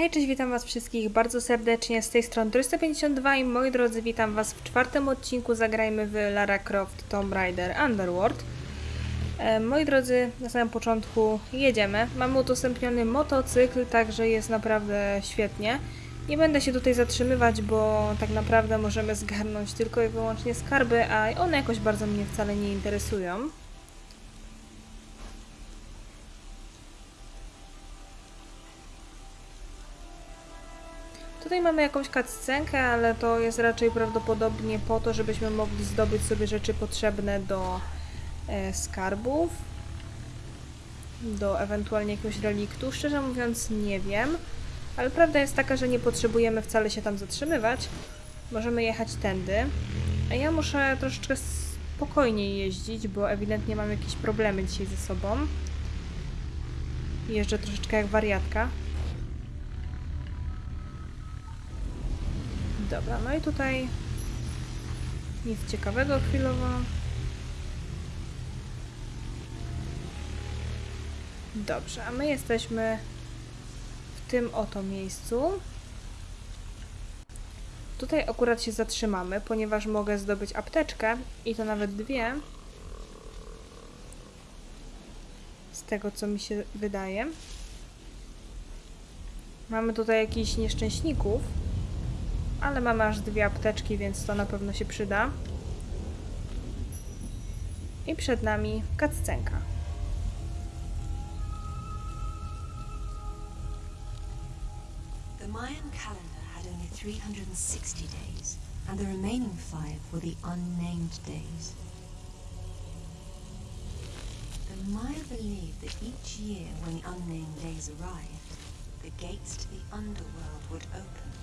Hej, cześć, witam was wszystkich bardzo serdecznie z tej strony 352 i moi drodzy, witam was w czwartym odcinku Zagrajmy w Lara Croft Tomb Raider Underworld. E, moi drodzy, na samym początku jedziemy. Mamy udostępniony motocykl, także jest naprawdę świetnie. Nie będę się tutaj zatrzymywać, bo tak naprawdę możemy zgarnąć tylko i wyłącznie skarby, a one jakoś bardzo mnie wcale nie interesują. Tutaj mamy jakąś cutscenkę, ale to jest raczej prawdopodobnie po to, żebyśmy mogli zdobyć sobie rzeczy potrzebne do e, skarbów, do ewentualnie jakiegoś reliktu. Szczerze mówiąc nie wiem, ale prawda jest taka, że nie potrzebujemy wcale się tam zatrzymywać. Możemy jechać tędy. A ja muszę troszeczkę spokojniej jeździć, bo ewidentnie mam jakieś problemy dzisiaj ze sobą. Jeżdżę troszeczkę jak wariatka. Dobra, no i tutaj nic ciekawego chwilowo. Dobrze, a my jesteśmy w tym oto miejscu. Tutaj akurat się zatrzymamy, ponieważ mogę zdobyć apteczkę i to nawet dwie. Z tego co mi się wydaje. Mamy tutaj jakichś nieszczęśników. Ale mamy aż dwie apteczki, więc to na pewno się przyda. I przed nami kaccenka. The Mayan calendar had only 360 days, and the remaining five were the unnamed days. The Maya believed that each year when the unnamed days arrived, the gates to the underworld would open.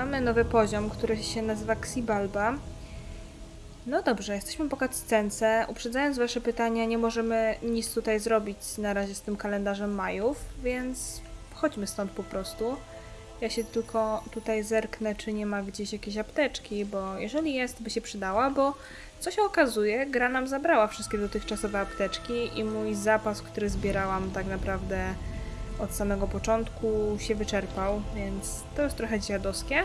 Mamy nowy poziom, który się nazywa Xibalba. No dobrze, jesteśmy po cutscence. Uprzedzając wasze pytania, nie możemy nic tutaj zrobić na razie z tym kalendarzem Majów, więc chodźmy stąd po prostu. Ja się tylko tutaj zerknę, czy nie ma gdzieś jakiejś apteczki, bo jeżeli jest, by się przydała, bo co się okazuje, gra nam zabrała wszystkie dotychczasowe apteczki i mój zapas, który zbierałam tak naprawdę od samego początku się wyczerpał, więc to jest trochę dziadowskie.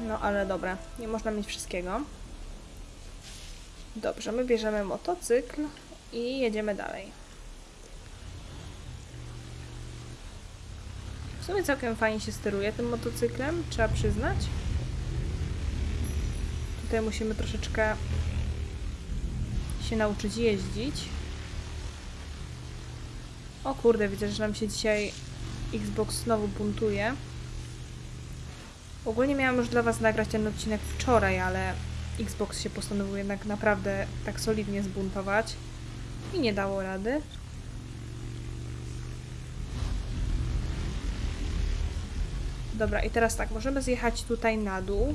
No ale dobra, nie można mieć wszystkiego. Dobrze, my bierzemy motocykl i jedziemy dalej. W sumie całkiem fajnie się steruje tym motocyklem, trzeba przyznać. Tutaj musimy troszeczkę się nauczyć jeździć. O kurde, widzę, że nam się dzisiaj Xbox znowu buntuje. Ogólnie miałam już dla Was nagrać ten odcinek wczoraj, ale Xbox się postanowił jednak naprawdę tak solidnie zbuntować i nie dało rady. Dobra, i teraz tak, możemy zjechać tutaj na dół.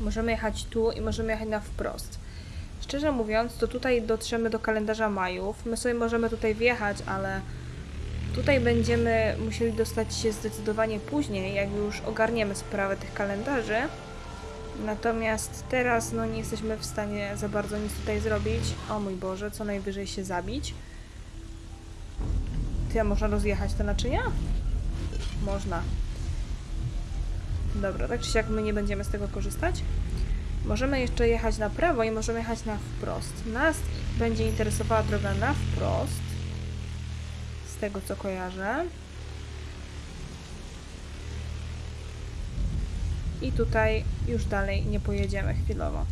Możemy jechać tu i możemy jechać na wprost. Szczerze mówiąc, to tutaj dotrzemy do kalendarza Majów. My sobie możemy tutaj wjechać, ale tutaj będziemy musieli dostać się zdecydowanie później, jak już ogarniemy sprawę tych kalendarzy. Natomiast teraz no, nie jesteśmy w stanie za bardzo nic tutaj zrobić. O mój Boże, co najwyżej się zabić. Ty, a można rozjechać te naczynia? Można. Dobra, tak czy siak my nie będziemy z tego korzystać. Możemy jeszcze jechać na prawo i możemy jechać na wprost. Nas będzie interesowała droga na wprost. Z tego co kojarzę. I tutaj już dalej nie pojedziemy chwilowo.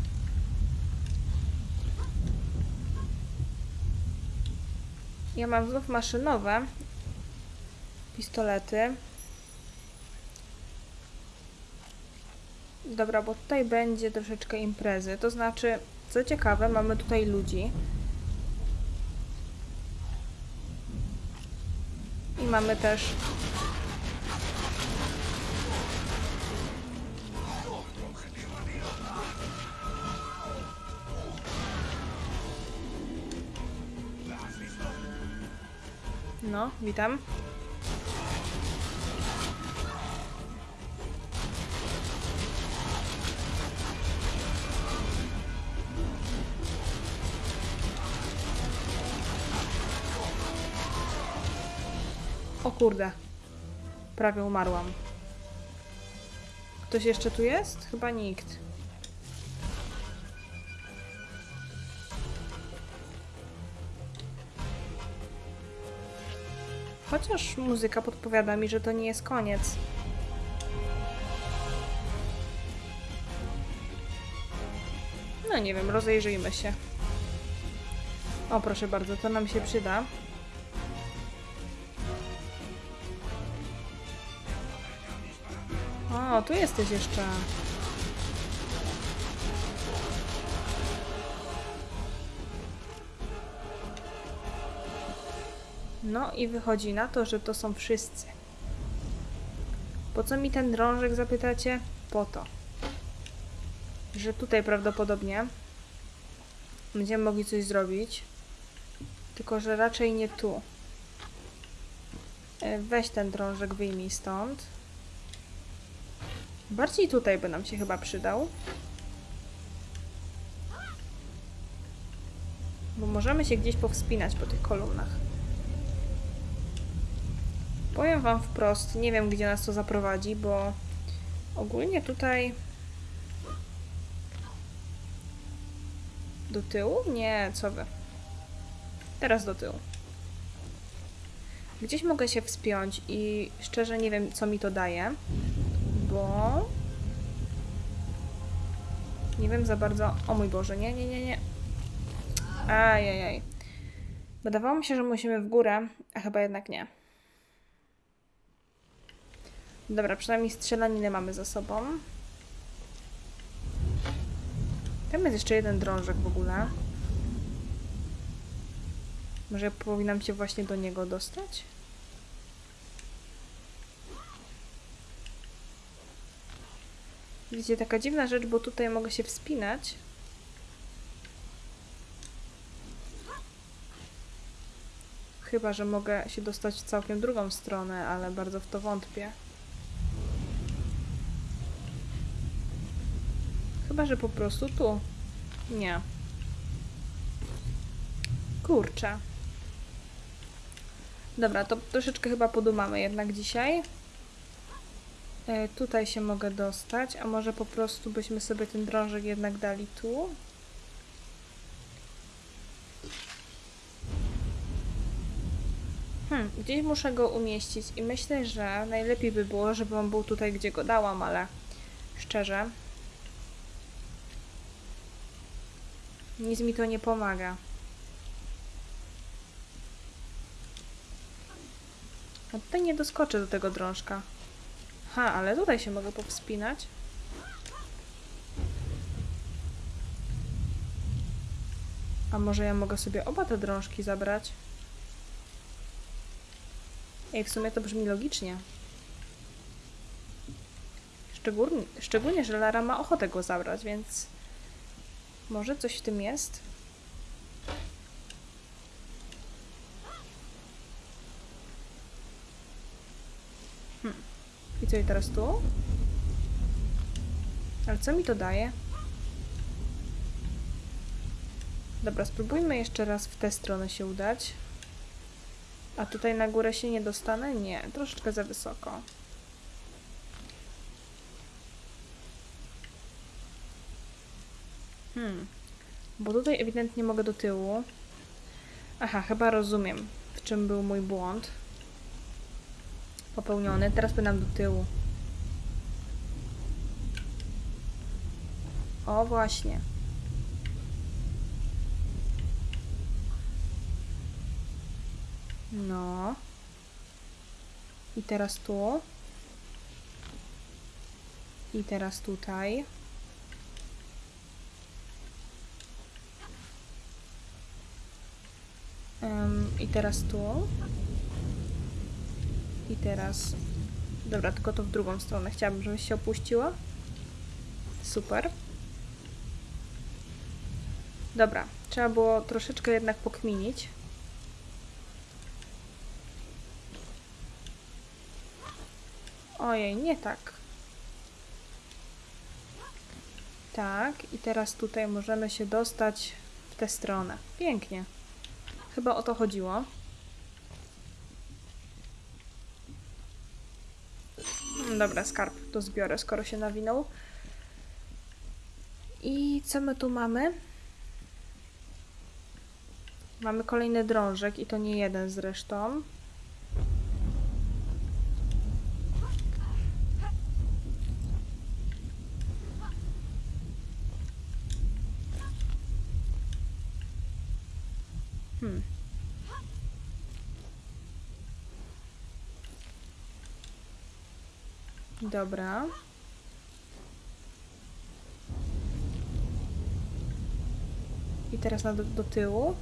Ja mam znów maszynowe pistolety. Dobra, bo tutaj będzie troszeczkę imprezy. To znaczy, co ciekawe, mamy tutaj ludzi. I mamy też No, witam. Kurde. Prawie umarłam. Ktoś jeszcze tu jest? Chyba nikt. Chociaż muzyka podpowiada mi, że to nie jest koniec. No nie wiem, rozejrzyjmy się. O, proszę bardzo, to nam się przyda. Tu jesteś jeszcze. No i wychodzi na to, że to są wszyscy. Po co mi ten drążek zapytacie? Po to. Że tutaj prawdopodobnie będziemy mogli coś zrobić. Tylko, że raczej nie tu. E, Weź ten drążek, wyjmij stąd. Bardziej tutaj by nam się chyba przydał. Bo możemy się gdzieś powspinać po tych kolumnach. Powiem wam wprost, nie wiem gdzie nas to zaprowadzi, bo ogólnie tutaj do tyłu? Nie, co wy. Teraz do tyłu. Gdzieś mogę się wspiąć i szczerze nie wiem co mi to daje, bo nie wiem za bardzo. O mój Boże, nie, nie, nie, nie. Ajajaj. Wydawało mi się, że musimy w górę, a chyba jednak nie. Dobra, przynajmniej strzelaninę mamy za sobą. Tam jest jeszcze jeden drążek w ogóle. Może powinnam się właśnie do niego dostać? Widzicie, taka dziwna rzecz, bo tutaj mogę się wspinać. Chyba, że mogę się dostać w całkiem drugą stronę, ale bardzo w to wątpię. Chyba, że po prostu tu. Nie. Kurczę. Dobra, to troszeczkę chyba podumamy jednak dzisiaj. E, tutaj się mogę dostać, a może po prostu byśmy sobie ten drążek jednak dali tu. Hmm, gdzieś muszę go umieścić i myślę, że najlepiej by było, żeby on był tutaj, gdzie go dałam, ale szczerze, nic mi to nie pomaga. A tutaj nie doskoczę do tego drążka. Ha, ale tutaj się mogę powspinać. A może ja mogę sobie oba te drążki zabrać? Ej, w sumie to brzmi logicznie. Szczególnie, szczególnie, że Lara ma ochotę go zabrać, więc może coś w tym jest? I teraz tu? Ale co mi to daje? Dobra, spróbujmy jeszcze raz w tę stronę się udać. A tutaj na górę się nie dostanę? Nie, troszeczkę za wysoko. Hmm. Bo tutaj ewidentnie mogę do tyłu. Aha, chyba rozumiem, w czym był mój błąd. Popełniony. Teraz płynam do tyłu. O, właśnie. No. I teraz tu. I teraz tutaj. Em, I teraz tu. I teraz. Dobra, tylko to w drugą stronę. Chciałabym, żebyś się opuściła. Super. Dobra, trzeba było troszeczkę jednak pokminić. Ojej, nie tak. Tak, i teraz tutaj możemy się dostać w tę stronę. Pięknie. Chyba o to chodziło. Dobra, skarb to zbiorę, skoro się nawinął. I co my tu mamy? Mamy kolejny drążek i to nie jeden zresztą. Hmm. Dobra. I teraz na do, do tyłu.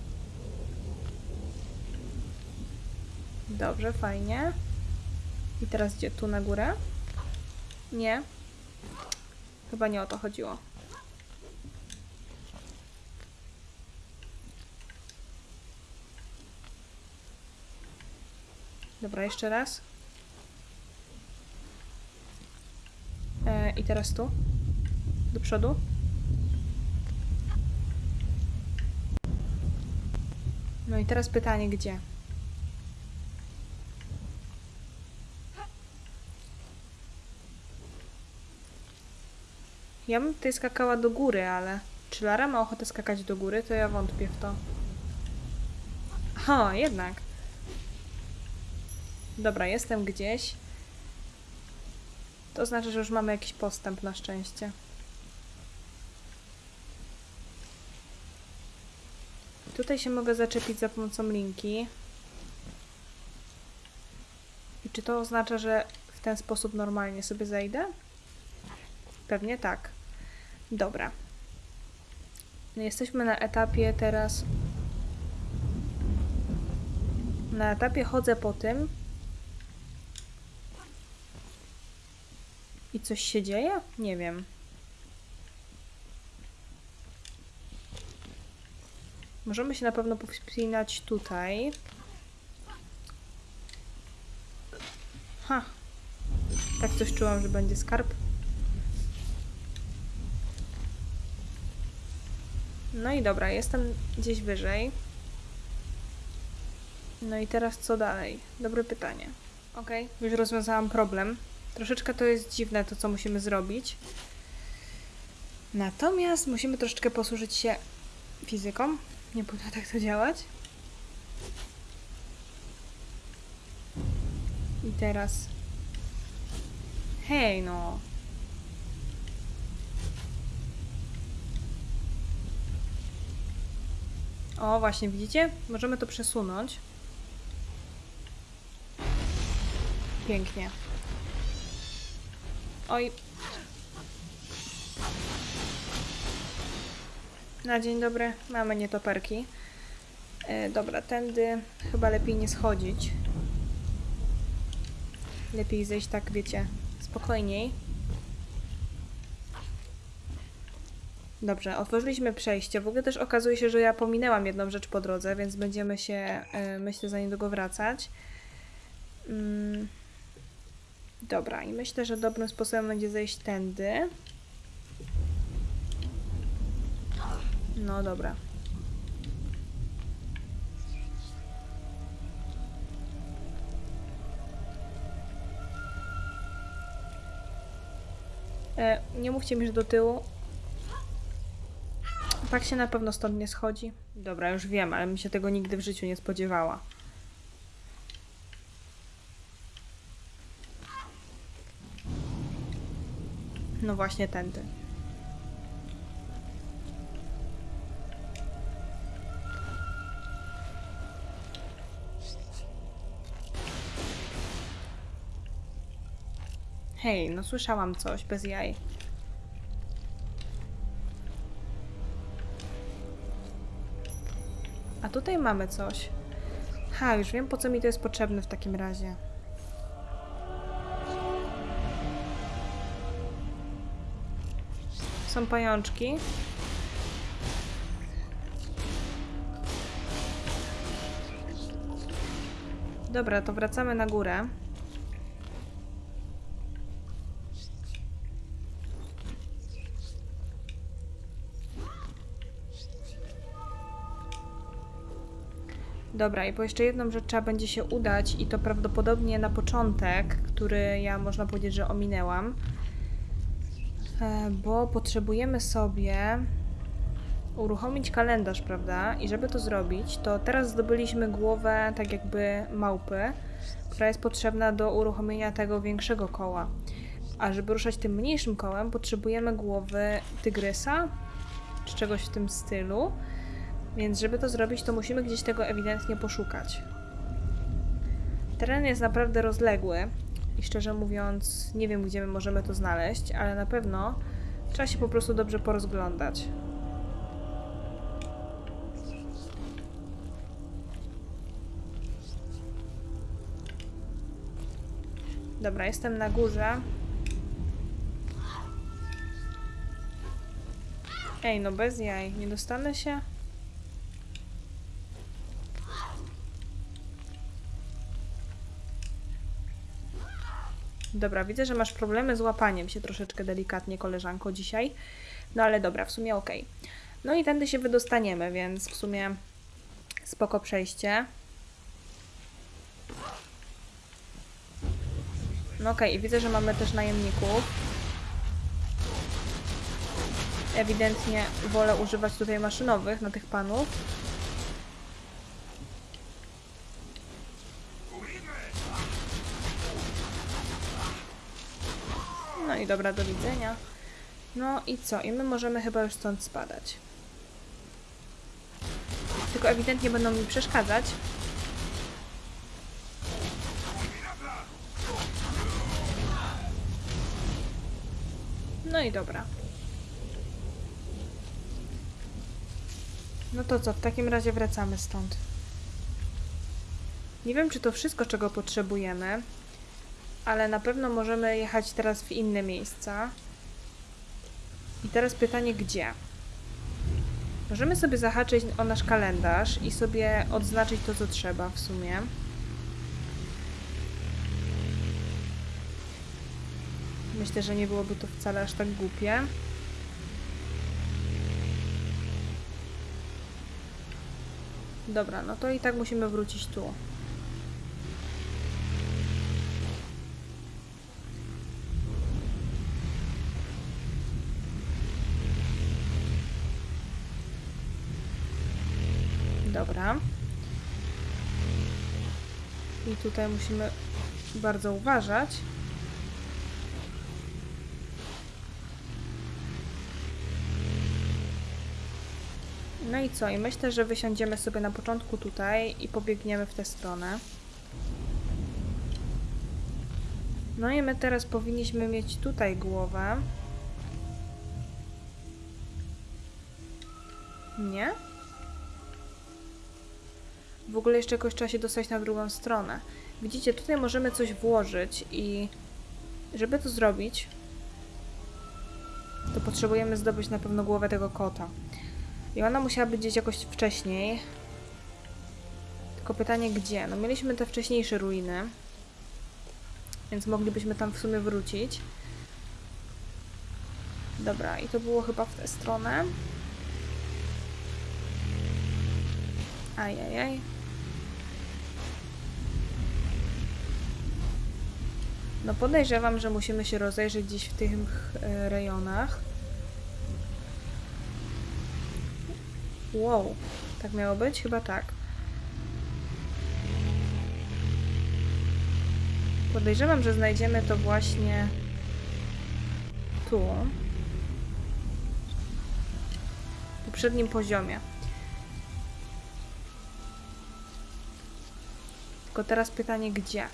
Dobrze, fajnie. I teraz gdzie? Tu na górę? Nie. Chyba nie o to chodziło. Dobra, jeszcze raz. E, I teraz tu. Do przodu. No i teraz pytanie, gdzie? Ja bym tutaj skakała do góry, ale czy Lara ma ochotę skakać do góry, to ja wątpię w to. O, jednak. Dobra, jestem gdzieś. To znaczy, że już mamy jakiś postęp na szczęście. Tutaj się mogę zaczepić za pomocą linki. I czy to oznacza, że w ten sposób normalnie sobie zejdę? Pewnie tak. Dobra. No jesteśmy na etapie teraz. Na etapie chodzę po tym. I coś się dzieje? Nie wiem. Możemy się na pewno powspinać tutaj. Ha. Tak coś czułam, że będzie skarb. No i dobra, jestem gdzieś wyżej. No i teraz co dalej? Dobre pytanie. Okej, już rozwiązałam problem. Troszeczkę to jest dziwne to, co musimy zrobić. Natomiast musimy troszeczkę posłużyć się fizyką. Nie powinno tak to działać. I teraz... Hej, no. O, właśnie, widzicie? Możemy to przesunąć. Pięknie. Oj. Na dzień dobry. Mamy nietoperki. E, dobra, tędy chyba lepiej nie schodzić. Lepiej zejść tak, wiecie, spokojniej. Dobrze, otworzyliśmy przejście. W ogóle też okazuje się, że ja pominęłam jedną rzecz po drodze, więc będziemy się, y, myślę, za niedługo wracać. Mm. Dobra, i myślę, że dobrym sposobem będzie zejść tędy. No dobra. E, nie mówcie mi, że do tyłu. Tak się na pewno stąd nie schodzi. Dobra, już wiem, ale mi się tego nigdy w życiu nie spodziewała. No właśnie tędy. Hej, no słyszałam coś bez jaj. A tutaj mamy coś. Ha, już wiem po co mi to jest potrzebne w takim razie. Są pajączki. Dobra, to wracamy na górę. Dobra, i po jeszcze jedną rzecz trzeba będzie się udać i to prawdopodobnie na początek, który ja można powiedzieć, że ominęłam. E, Bo potrzebujemy sobie uruchomić kalendarz, prawda? I żeby to zrobić, to teraz zdobyliśmy głowę tak jakby małpy, która jest potrzebna do uruchomienia tego większego koła. A żeby ruszać tym mniejszym kołem, potrzebujemy głowy tygrysa, czy czegoś w tym stylu. Więc żeby to zrobić, to musimy gdzieś tego ewidentnie poszukać. Teren jest naprawdę rozległy i szczerze mówiąc nie wiem, gdzie my możemy to znaleźć, ale na pewno trzeba się po prostu dobrze porozglądać. Dobra, jestem na górze. Ej, no bez jaj, nie dostanę się? Dobra, widzę, że masz problemy z łapaniem się troszeczkę delikatnie, koleżanko, dzisiaj. No ale dobra, w sumie okej. No i tędy się wydostaniemy, więc w sumie spoko przejście. No okej, i widzę, że mamy też najemników. Ewidentnie wolę używać tutaj maszynowych na tych panów. No i dobra, do widzenia. No i co? I my możemy chyba już stąd spadać. Tylko ewidentnie będą mi przeszkadzać. No i dobra. No to co, w takim razie wracamy stąd. Nie wiem, czy to wszystko, czego potrzebujemy, ale na pewno możemy jechać teraz w inne miejsca. I teraz pytanie, gdzie? Możemy sobie zahaczyć o nasz kalendarz i sobie odznaczyć to, co trzeba w sumie. Myślę, że nie byłoby to wcale aż tak głupie. Dobra, no to i tak musimy wrócić tu. I tutaj musimy bardzo uważać. No i co? I myślę, że wysiądziemy sobie na początku tutaj i pobiegniemy w tę stronę. No i my teraz powinniśmy mieć tutaj głowę. Nie? W ogóle jeszcze jakoś trzeba się dostać na drugą stronę. Widzicie, tutaj możemy coś włożyć i żeby to zrobić, to potrzebujemy zdobyć na pewno głowę tego kota. I ona musiała być gdzieś jakoś wcześniej. Tylko pytanie gdzie? No mieliśmy te wcześniejsze ruiny. Więc moglibyśmy tam w sumie wrócić. Dobra, i to było chyba w tę stronę. Ajajaj. No podejrzewam, że musimy się rozejrzeć gdzieś w tych e, rejonach. Wow, tak miało być? Chyba tak. Podejrzewam, że znajdziemy to właśnie tu. W poprzednim poziomie. Tylko teraz pytanie, gdzie?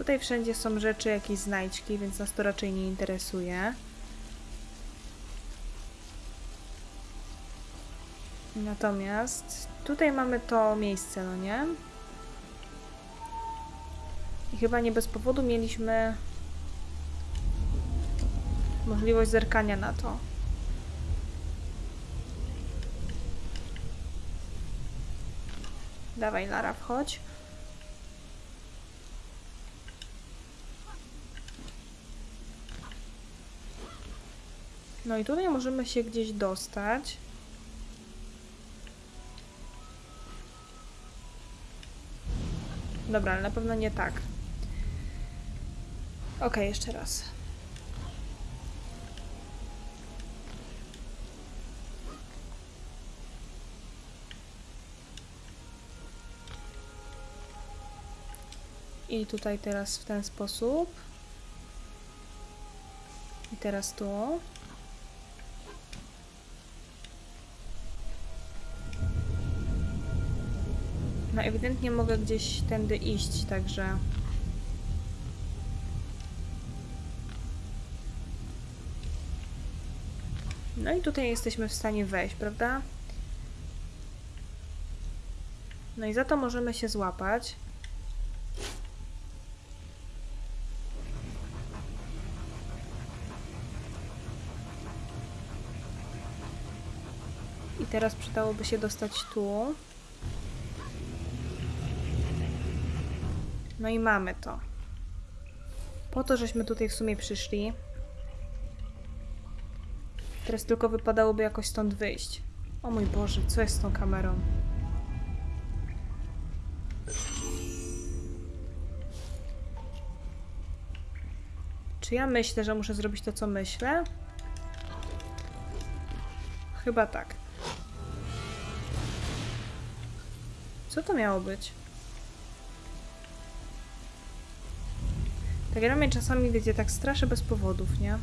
Tutaj wszędzie są rzeczy, jakieś znajdźki, więc nas to raczej nie interesuje. Natomiast tutaj mamy to miejsce, no nie? I chyba nie bez powodu mieliśmy możliwość zerkania na to. Dawaj, Lara, wchodź. No i tutaj możemy się gdzieś dostać. Dobra, ale na pewno nie tak. Okej, jeszcze raz. I tutaj teraz w ten sposób. I teraz tu. No ewidentnie mogę gdzieś tędy iść, także... No i tutaj jesteśmy w stanie wejść, prawda? No i za to możemy się złapać. I teraz przydałoby się dostać tu. No i mamy to. Po to, żeśmy tutaj w sumie przyszli. Teraz tylko wypadałoby jakoś stąd wyjść. O mój Boże, co jest z tą kamerą? Czy ja myślę, że muszę zrobić to, co myślę? Chyba tak. Co to miało być? Ta gra mnie czasami, wiecie, tak straszy bez powodów, nie?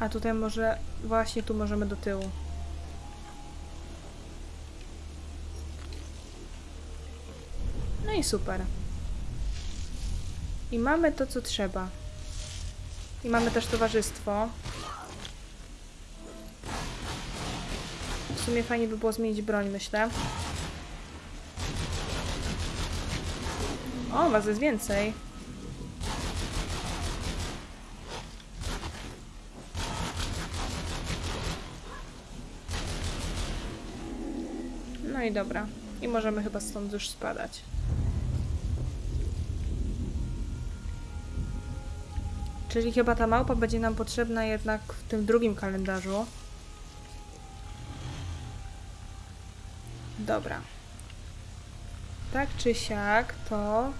A tutaj może... Właśnie tu możemy do tyłu. No i super. I mamy to, co trzeba. I mamy też towarzystwo. W sumie fajnie by było zmienić broń, myślę. O, was jest więcej. No i dobra. I możemy chyba stąd już spadać. Czyli chyba ta małpa będzie nam potrzebna jednak w tym drugim kalendarzu. Dobra. Tak czy siak, to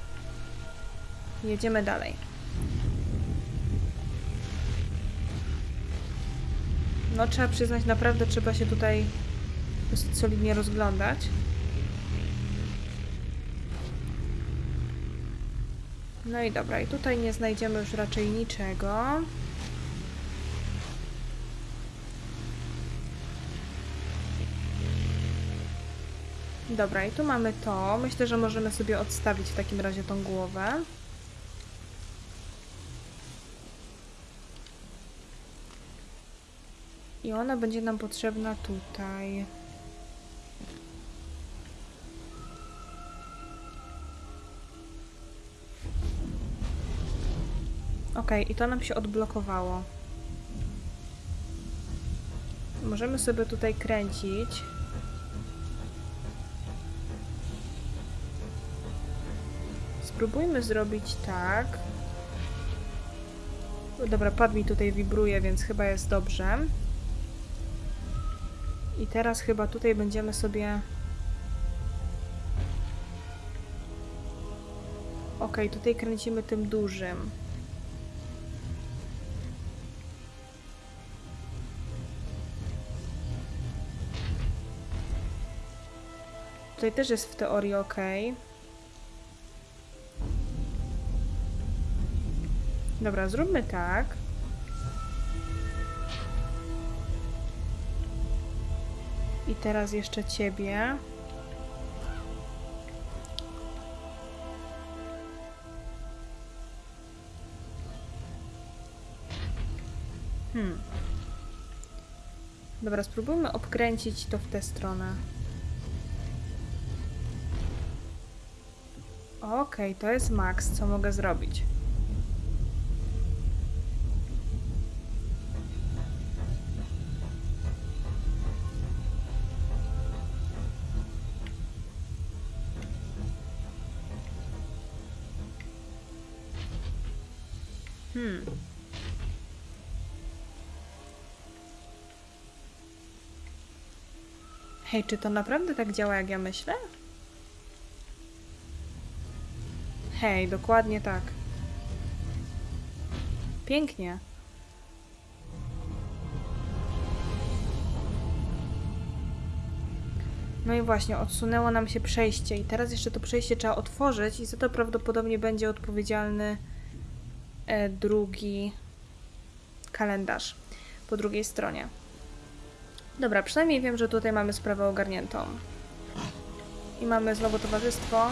jedziemy dalej. No trzeba przyznać, naprawdę trzeba się tutaj dosyć solidnie rozglądać. No i dobra, i tutaj nie znajdziemy już raczej niczego. Dobra, i tu mamy to. Myślę, że możemy sobie odstawić w takim razie tą głowę. I ona będzie nam potrzebna tutaj. Ok, i to nam się odblokowało. Możemy sobie tutaj kręcić. Spróbujmy zrobić tak. Dobra, pad mi tutaj wibruje, więc chyba jest dobrze. I teraz chyba tutaj będziemy sobie... Ok, tutaj kręcimy tym dużym. Tutaj też jest w teorii ok. Dobra, zróbmy tak. I teraz jeszcze ciebie. Hmm. Dobra, spróbujmy obkręcić to w tę stronę. Okej, to jest max, co mogę zrobić. Hmm. Hej, czy to naprawdę tak działa, jak ja myślę? Hej, dokładnie tak. Pięknie. No i właśnie, odsunęło nam się przejście i teraz jeszcze to przejście trzeba otworzyć i za to prawdopodobnie będzie odpowiedzialny E, drugi kalendarz po drugiej stronie. Dobra, przynajmniej wiem, że tutaj mamy sprawę ogarniętą. I mamy znowu towarzystwo.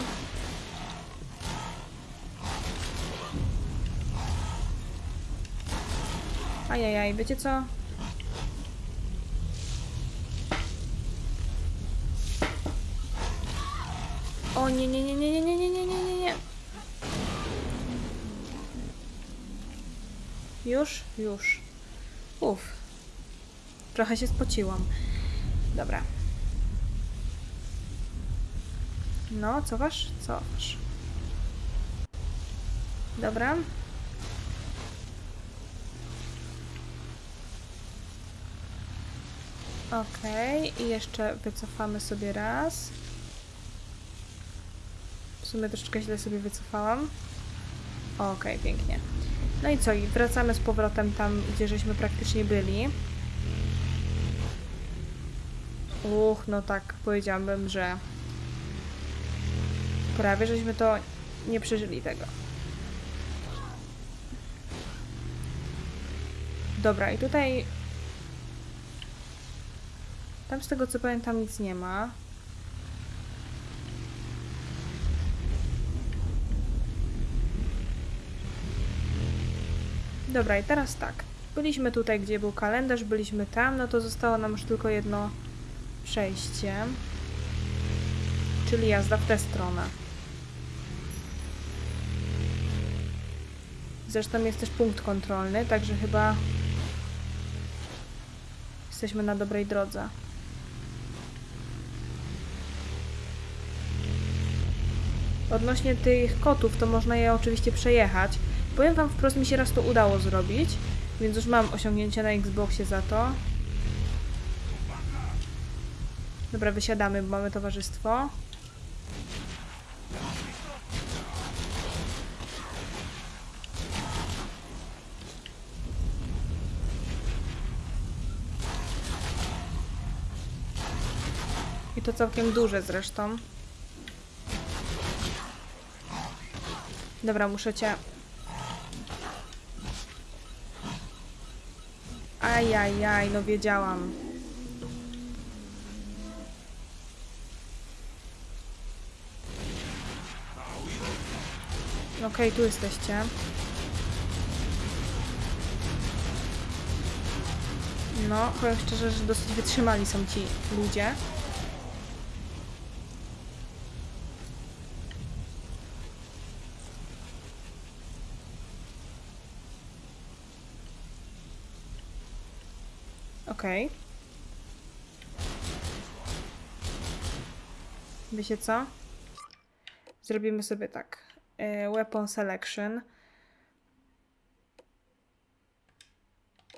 Ajajaj, wiecie co? O nie, nie, nie, nie, nie, nie. Już? Już. Uff. Trochę się spociłam. Dobra. No, cofasz? Cofasz. Dobra. Okej, i jeszcze wycofamy sobie raz. W sumie troszeczkę źle sobie wycofałam. Okej, pięknie. No i co? I wracamy z powrotem tam, gdzie żeśmy praktycznie byli. Uch, no tak, powiedziałabym, że prawie żeśmy to nie przeżyli tego. Dobra, i tutaj tam z tego co pamiętam nic nie ma. Dobra, i teraz tak. Byliśmy tutaj, gdzie był kalendarz, byliśmy tam, no to zostało nam już tylko jedno przejście. Czyli jazda w tę stronę. Zresztą jest też punkt kontrolny, także chyba jesteśmy na dobrej drodze. Odnośnie tych kotów, to można je oczywiście przejechać. Powiem wam wprost, mi się raz to udało zrobić, więc już mam osiągnięcie na Xboxie za to. Dobra, wysiadamy, bo mamy towarzystwo. I to całkiem duże zresztą. Dobra, muszę cię Ajajaj, no wiedziałam. Okej, tu jesteście. No, powiem szczerze, że dosyć wytrzymali są ci ludzie. Okej. Wiecie co? Zrobimy sobie tak. E, weapon selection.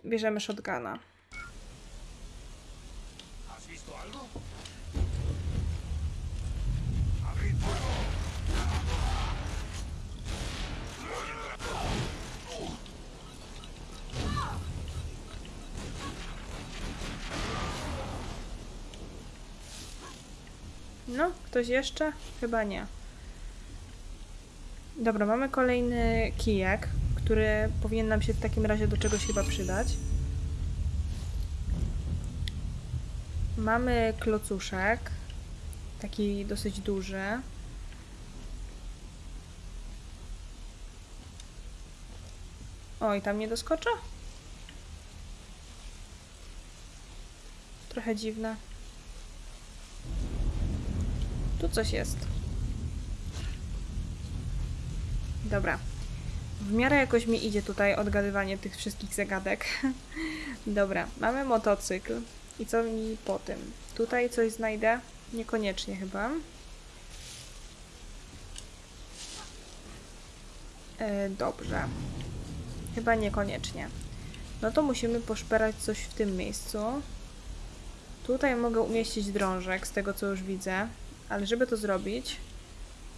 Bierzemy shotguna. Ktoś jeszcze? Chyba nie. Dobra, mamy kolejny kijek, który powinien nam się w takim razie do czegoś chyba przydać. Mamy klocuszek, taki dosyć duży. O, i tam nie doskoczę? Trochę dziwne. Tu coś jest. Dobra. W miarę jakoś mi idzie tutaj odgadywanie tych wszystkich zagadek. Dobra, mamy motocykl. I co mi po tym? Tutaj coś znajdę? Niekoniecznie chyba. E, dobrze. Chyba niekoniecznie. No to musimy poszperać coś w tym miejscu. Tutaj mogę umieścić drążek, z tego co już widzę, ale żeby to zrobić,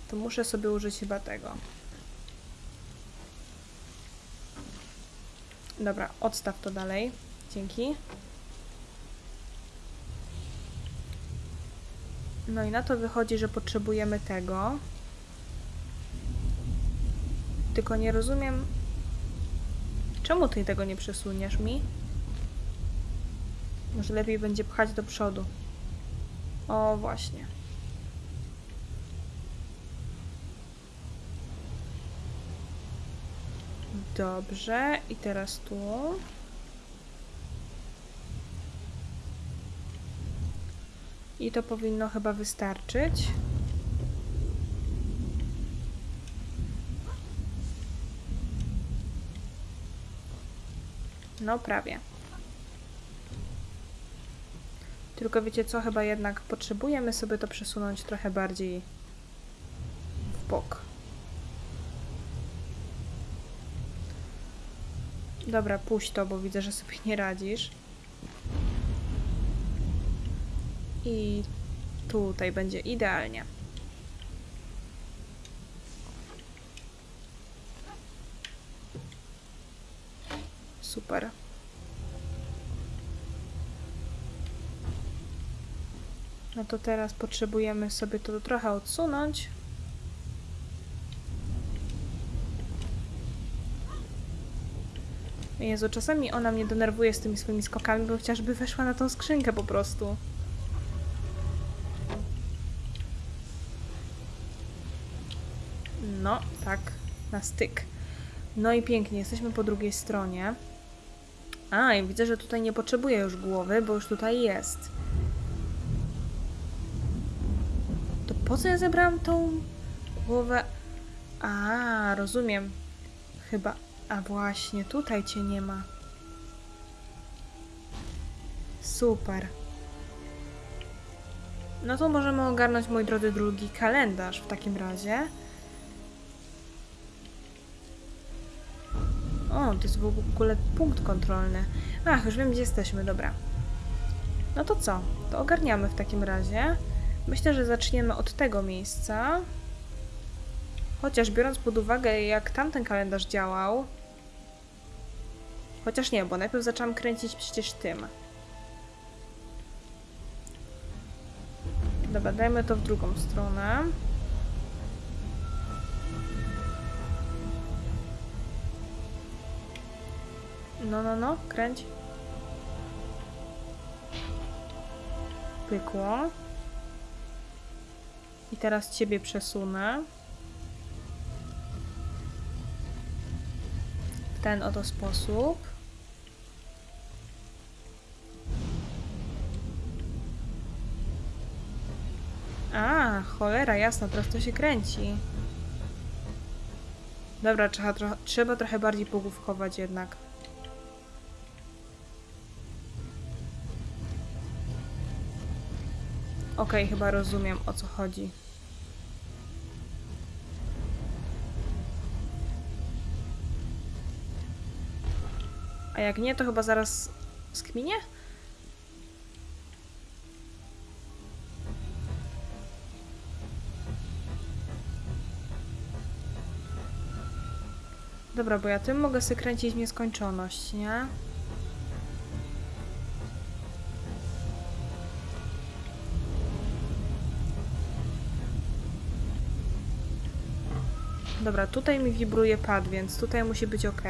to muszę sobie użyć chyba tego. Dobra, odstaw to dalej. Dzięki. No i na to wychodzi, że potrzebujemy tego. Tylko nie rozumiem, czemu ty tego nie przesuniesz mi? Może lepiej będzie pchać do przodu. O, właśnie. Dobrze, i teraz tu. I to powinno chyba wystarczyć. No, prawie. Tylko wiecie co, chyba jednak potrzebujemy sobie to przesunąć trochę bardziej w bok. Dobra, puść to, bo widzę, że sobie nie radzisz. I tutaj będzie idealnie. Super. No to teraz potrzebujemy sobie to trochę odsunąć. Jezu, czasami ona mnie denerwuje z tymi swoimi skokami, bo chociażby weszła na tą skrzynkę po prostu. No, tak, na styk. No i pięknie, jesteśmy po drugiej stronie. A, i widzę, że tutaj nie potrzebuję już głowy, bo już tutaj jest. To po co ja zebrałam tą głowę? A, rozumiem. Chyba. A właśnie, tutaj cię nie ma. Super. No to możemy ogarnąć, moi drodzy, drugi kalendarz w takim razie. O, to jest w ogóle punkt kontrolny. Ach, już wiem, gdzie jesteśmy, dobra. No to co? To ogarniamy w takim razie. Myślę, że zaczniemy od tego miejsca. Chociaż biorąc pod uwagę, jak tamten kalendarz działał. Chociaż nie, bo najpierw zaczęłam kręcić przecież tym. Dobra, dajmy to w drugą stronę. No, no, no, kręć. Pykło. I teraz ciebie przesunę. W ten oto sposób. A, cholera, jasno, teraz to się kręci. Dobra, trzeba, tro trzeba trochę bardziej pogłówkować jednak. Okej, chyba rozumiem o co chodzi. A jak nie, to chyba zaraz skminie? Dobra, bo ja tym mogę sobie kręcić w nieskończoność, nie? Dobra, tutaj mi wibruje pad, więc tutaj musi być ok.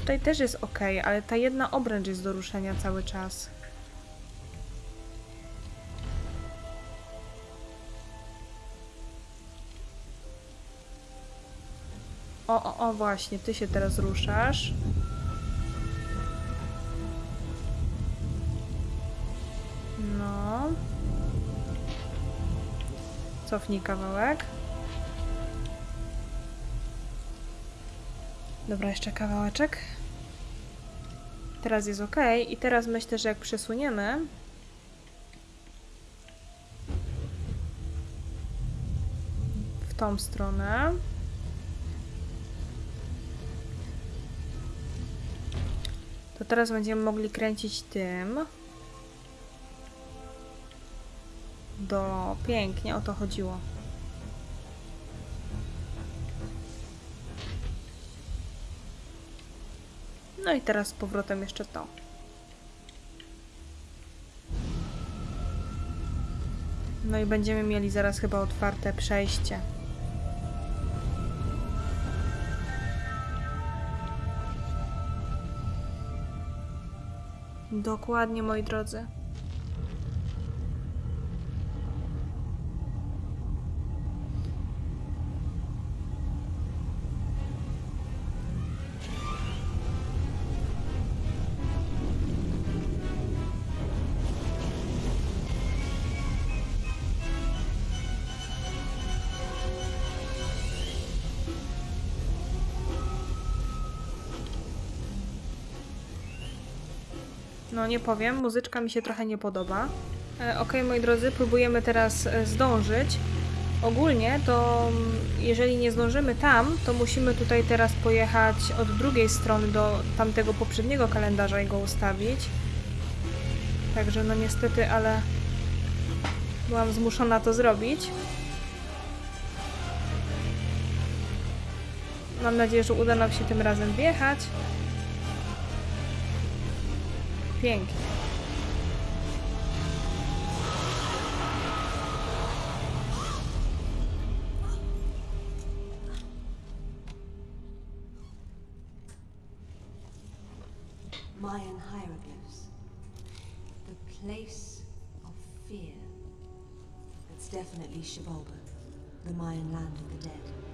Tutaj też jest ok, ale ta jedna obręcz jest do ruszenia cały czas. O, o, o, właśnie, ty się teraz ruszasz. No. Cofnij kawałek. Dobra, jeszcze kawałeczek. Teraz jest ok. I teraz myślę, że jak przesuniemy... W tą stronę. Teraz będziemy mogli kręcić tym. Do pięknie, o to chodziło. No i teraz z powrotem jeszcze to. No i będziemy mieli zaraz chyba otwarte przejście. Dokładnie, moi drodzy. Nie powiem, muzyczka mi się trochę nie podoba. E, Okej, moi drodzy, próbujemy teraz e, zdążyć. Ogólnie to mm, jeżeli nie zdążymy tam, to musimy tutaj teraz pojechać od drugiej strony do tamtego poprzedniego kalendarza i go ustawić. Także no niestety, ale byłam zmuszona to zrobić. Mam nadzieję, że uda nam się tym razem wjechać. Pięknie. Mayan hieroglyphs. The place of fear. It's definitely Shibalba, the Mayan land of the dead.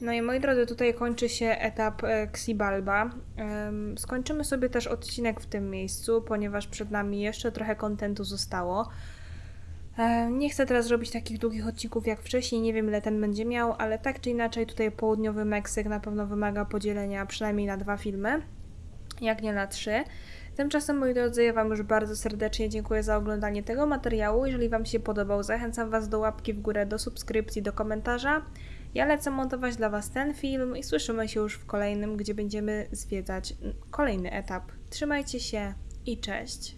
No i moi drodzy, tutaj kończy się etap e, Xibalba. Em, Skończymy sobie też odcinek w tym miejscu, ponieważ przed nami jeszcze trochę kontentu zostało. E, Nie chcę teraz robić takich długich odcinków jak wcześniej, nie wiem ile ten będzie miał, ale tak czy inaczej tutaj południowy Meksyk na pewno wymaga podzielenia przynajmniej na dwa filmy, jak nie na trzy. Tymczasem, moi drodzy, ja Wam już bardzo serdecznie dziękuję za oglądanie tego materiału. Jeżeli Wam się podobał, zachęcam Was do łapki w górę, do subskrypcji, do komentarza. Ja lecę montować dla Was ten film i słyszymy się już w kolejnym, gdzie będziemy zwiedzać kolejny etap. Trzymajcie się i cześć!